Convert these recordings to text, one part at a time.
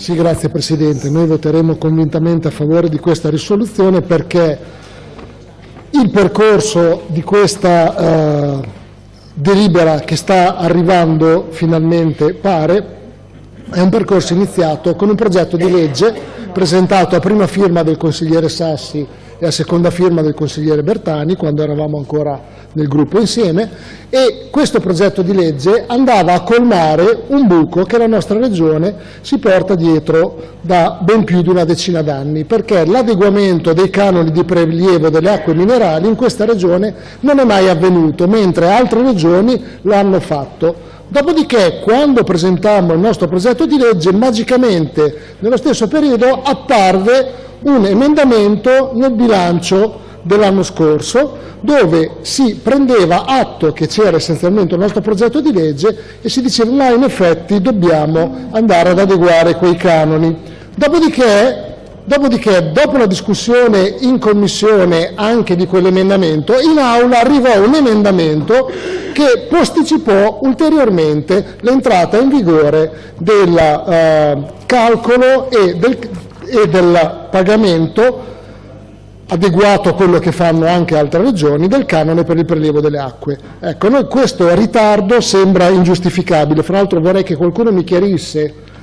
Sì, grazie Presidente. Noi voteremo convintamente a favore di questa risoluzione perché il percorso di questa eh, delibera che sta arrivando finalmente, pare, è un percorso iniziato con un progetto di legge presentato a prima firma del consigliere Sassi e a seconda firma del consigliere Bertani, quando eravamo ancora nel gruppo insieme, e questo progetto di legge andava a colmare un buco che la nostra Regione si porta dietro da ben più di una decina d'anni, perché l'adeguamento dei canoni di prelievo delle acque minerali in questa Regione non è mai avvenuto, mentre altre Regioni lo hanno fatto. Dopodiché, quando presentammo il nostro progetto di legge, magicamente nello stesso periodo apparve un emendamento nel bilancio dell'anno scorso dove si prendeva atto che c'era essenzialmente un nostro progetto di legge e si diceva ma in effetti dobbiamo andare ad adeguare quei canoni. Dopodiché Dopodiché, dopo la discussione in Commissione anche di quell'emendamento, in Aula arrivò un emendamento che posticipò ulteriormente l'entrata in vigore del eh, calcolo e del, e del pagamento adeguato a quello che fanno anche altre regioni, del canone per il prelievo delle acque. Ecco, noi questo ritardo sembra ingiustificabile, fra l'altro vorrei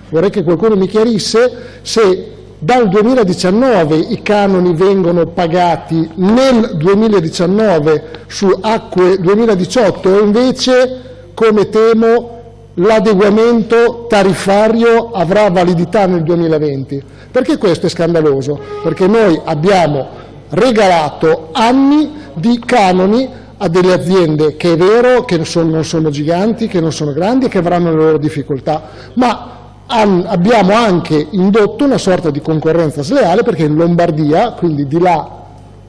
vorrei che qualcuno mi chiarisse se dal 2019 i canoni vengono pagati nel 2019 su acque 2018 o invece, come temo, l'adeguamento tariffario avrà validità nel 2020. Perché questo è scandaloso? Perché noi abbiamo regalato anni di canoni a delle aziende che è vero che non sono giganti, che non sono grandi e che avranno le loro difficoltà, ma abbiamo anche indotto una sorta di concorrenza sleale perché in Lombardia, quindi di là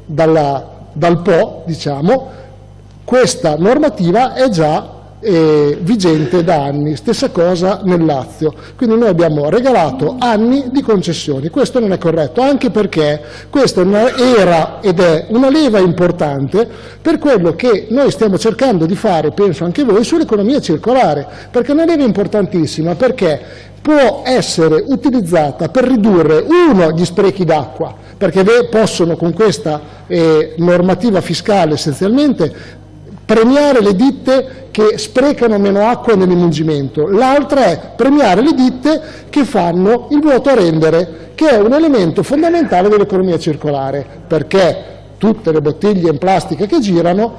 dalla, dal Po, diciamo, questa normativa è già eh, vigente da anni, stessa cosa nel Lazio. Quindi noi abbiamo regalato anni di concessioni, questo non è corretto, anche perché questa era ed è una leva importante per quello che noi stiamo cercando di fare, penso anche voi, sull'economia circolare, perché è una leva importantissima, perché può essere utilizzata per ridurre, uno, gli sprechi d'acqua, perché possono con questa eh, normativa fiscale essenzialmente premiare le ditte che sprecano meno acqua nell'imungimento, l'altra è premiare le ditte che fanno il vuoto a rendere, che è un elemento fondamentale dell'economia circolare, perché tutte le bottiglie in plastica che girano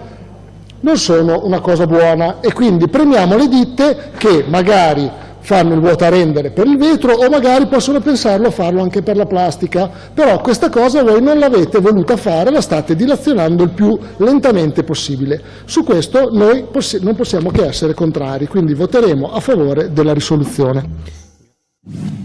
non sono una cosa buona. E quindi premiamo le ditte che magari fanno il vuoto a rendere per il vetro o magari possono pensarlo a farlo anche per la plastica, però questa cosa voi non l'avete voluta fare, la state dilazionando il più lentamente possibile. Su questo noi possi non possiamo che essere contrari, quindi voteremo a favore della risoluzione.